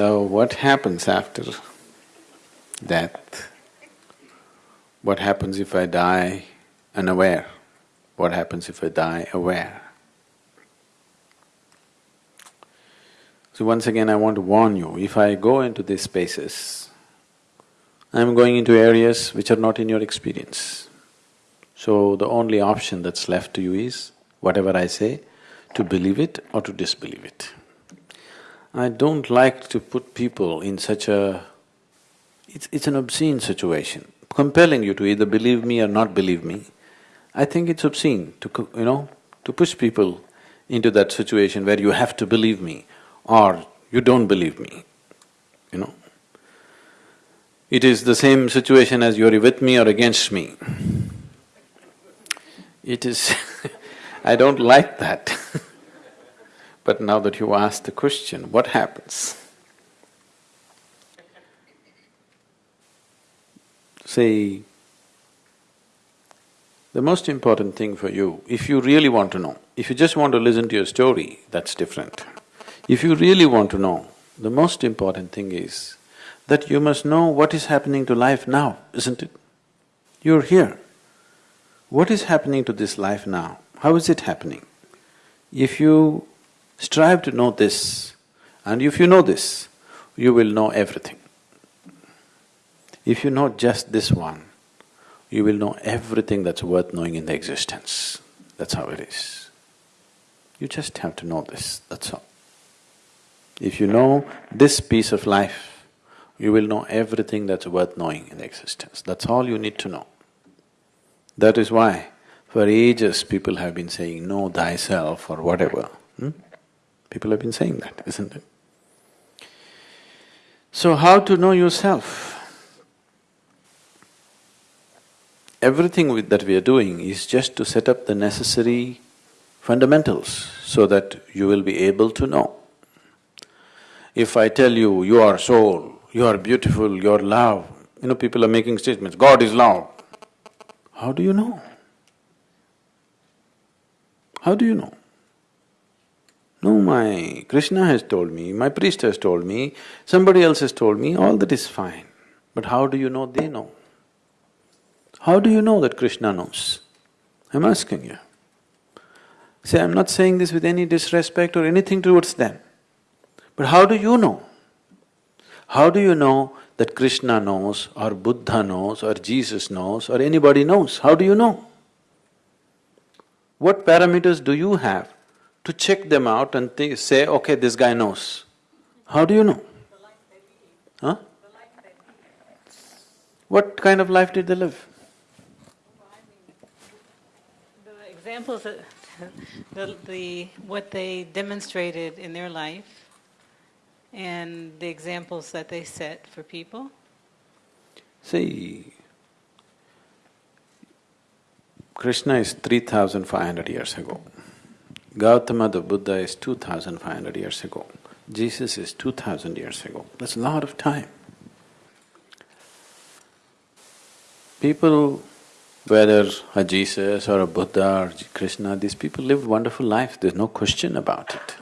So what happens after death? What happens if I die unaware? What happens if I die aware? So once again I want to warn you, if I go into these spaces, I'm going into areas which are not in your experience. So the only option that's left to you is, whatever I say, to believe it or to disbelieve it. I don't like to put people in such a… it's, it's an obscene situation, compelling you to either believe me or not believe me. I think it's obscene to, you know, to push people into that situation where you have to believe me or you don't believe me, you know. It is the same situation as you're with me or against me. It is I don't like that But now that you asked the question, what happens? See, the most important thing for you, if you really want to know, if you just want to listen to your story, that's different. If you really want to know, the most important thing is that you must know what is happening to life now, isn't it? You're here. What is happening to this life now? How is it happening? If you strive to know this, and if you know this, you will know everything. If you know just this one, you will know everything that's worth knowing in the existence. That's how it is. You just have to know this, that's all. If you know this piece of life, you will know everything that's worth knowing in the existence. That's all you need to know. That is why for ages people have been saying, know thyself or whatever. Hmm? People have been saying that, isn't it? So how to know yourself? Everything that we are doing is just to set up the necessary fundamentals so that you will be able to know. If I tell you, you are soul, you are beautiful, you are love, you know, people are making statements, God is love. How do you know? How do you know? No, my Krishna has told me, my priest has told me, somebody else has told me, all that is fine. But how do you know they know? How do you know that Krishna knows? I'm asking you. See, I'm not saying this with any disrespect or anything towards them. But how do you know? How do you know that Krishna knows or Buddha knows or Jesus knows or anybody knows? How do you know? What parameters do you have to check them out and think, say, okay, this guy knows? How do you know? Huh? What kind of life did they live? The examples that, the, the, what they demonstrated in their life and the examples that they set for people? See, Krishna is 3500 years ago. Gautama the Buddha is 2500 years ago. Jesus is 2000 years ago. That's a lot of time. People, whether a Jesus or a Buddha or Krishna, these people lived wonderful life, there's no question about it.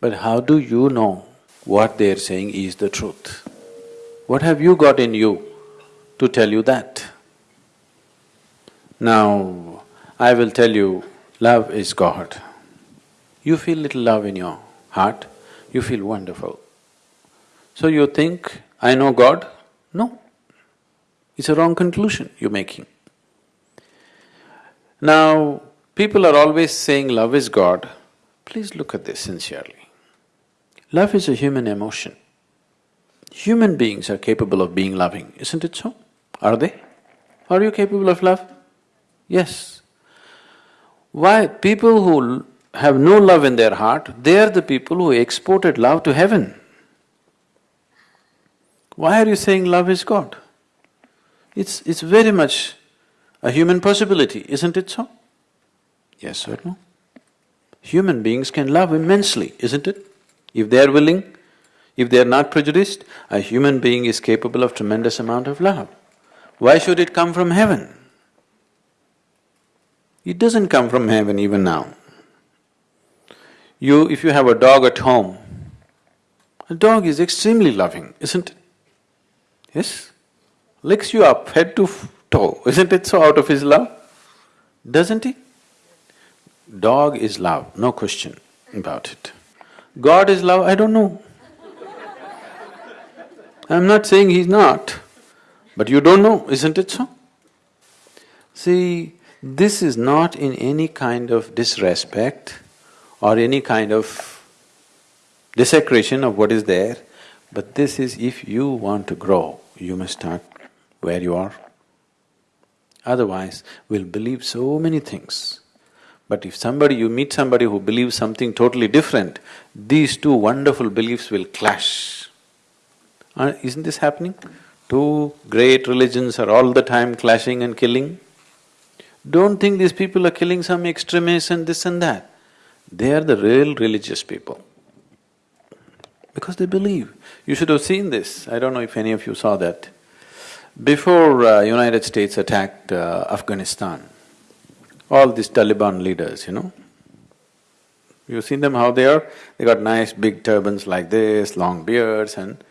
But how do you know what they're saying is the truth? What have you got in you to tell you that? Now, I will tell you, love is God. You feel little love in your heart, you feel wonderful. So you think, I know God? No. It's a wrong conclusion you're making. Now, people are always saying love is God. Please look at this sincerely. Love is a human emotion. Human beings are capable of being loving, isn't it so? Are they? Are you capable of love? Yes. Why? People who have no love in their heart, they are the people who exported love to heaven. Why are you saying love is God? It's… it's very much a human possibility, isn't it so? Yes or no? Human beings can love immensely, isn't it? If they are willing, if they are not prejudiced, a human being is capable of tremendous amount of love. Why should it come from heaven? It doesn't come from heaven even now. You… if you have a dog at home, A dog is extremely loving, isn't it? Yes? Licks you up head to toe, isn't it so out of his love? Doesn't he? Dog is love, no question about it. God is love, I don't know. I'm not saying he's not, but you don't know, isn't it so? See, this is not in any kind of disrespect or any kind of desecration of what is there, but this is if you want to grow, you must start where you are. Otherwise, we'll believe so many things. But if somebody… you meet somebody who believes something totally different, these two wonderful beliefs will clash. Uh, isn't this happening? Two great religions are all the time clashing and killing. Don't think these people are killing some extremists and this and that. They are the real religious people. Because they believe. You should have seen this, I don't know if any of you saw that. Before uh, United States attacked uh, Afghanistan, all these Taliban leaders, you know, you've seen them how they are? They got nice big turbans like this, long beards and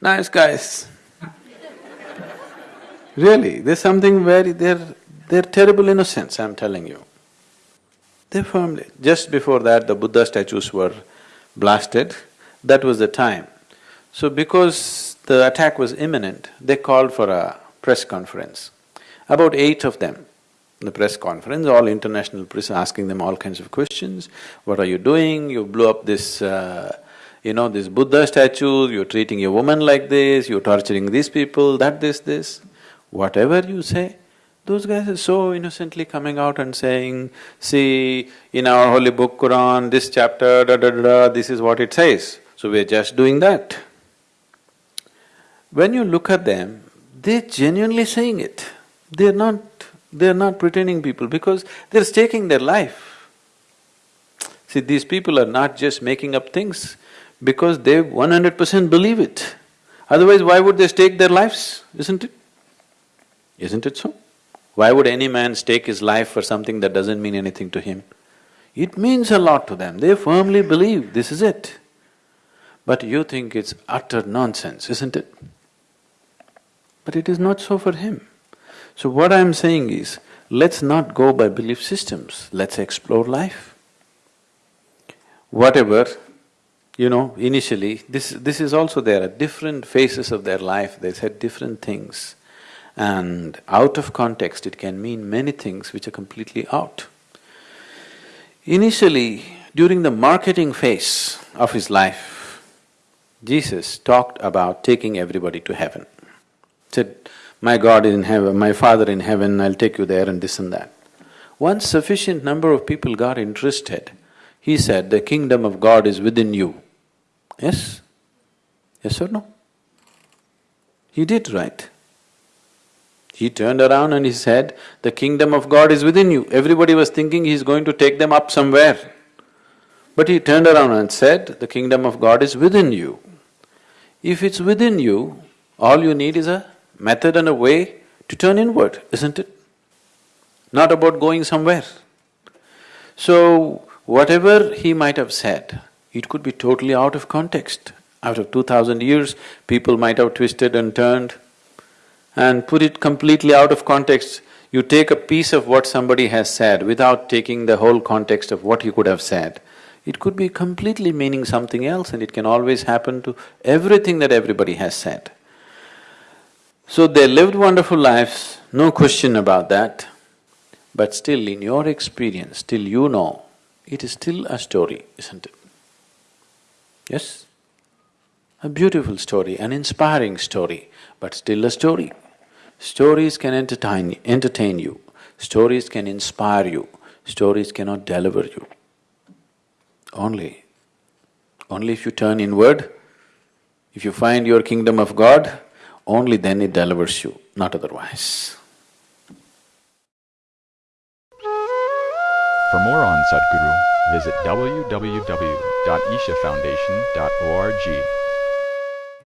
nice guys. really, there's something very… they're… they're terrible innocents, I'm telling you. They firmly… just before that the Buddha statues were blasted, that was the time. So because the attack was imminent, they called for a press conference. About eight of them, the press conference, all international press asking them all kinds of questions. What are you doing? You blew up this, uh, you know, this Buddha statue, you're treating a woman like this, you're torturing these people, that, this, this. Whatever you say, those guys are so innocently coming out and saying, see, in our holy book Quran, this chapter, da da da da, this is what it says. So we're just doing that. When you look at them, they're genuinely saying it. They're not… they're not pretending people because they're staking their life. See, these people are not just making up things because they one hundred percent believe it. Otherwise, why would they stake their lives, isn't it? Isn't it so? Why would any man stake his life for something that doesn't mean anything to him? It means a lot to them, they firmly believe this is it. But you think it's utter nonsense, isn't it? But it is not so for him. So what I'm saying is, let's not go by belief systems, let's explore life. Whatever, you know, initially, this… this is also there, at different phases of their life, they said different things. And out of context, it can mean many things which are completely out. Initially, during the marketing phase of his life, Jesus talked about taking everybody to heaven. Said, my God is in heaven, my Father in heaven, I'll take you there and this and that. Once sufficient number of people got interested, he said, the kingdom of God is within you. Yes? Yes or no? He did right. He turned around and he said, the kingdom of God is within you. Everybody was thinking he's going to take them up somewhere. But he turned around and said, the kingdom of God is within you. If it's within you, all you need is a method and a way to turn inward, isn't it? Not about going somewhere. So, whatever he might have said, it could be totally out of context. Out of two thousand years, people might have twisted and turned and put it completely out of context. You take a piece of what somebody has said without taking the whole context of what he could have said. It could be completely meaning something else and it can always happen to everything that everybody has said. So they lived wonderful lives, no question about that. But still, in your experience, still you know, it is still a story, isn't it? Yes? A beautiful story, an inspiring story, but still a story. Stories can entertain, entertain you, stories can inspire you, stories cannot deliver you. Only, only if you turn inward, if you find your kingdom of God, only then it delivers you, not otherwise. For more on Sadhguru, visit www.ishafoundation.org.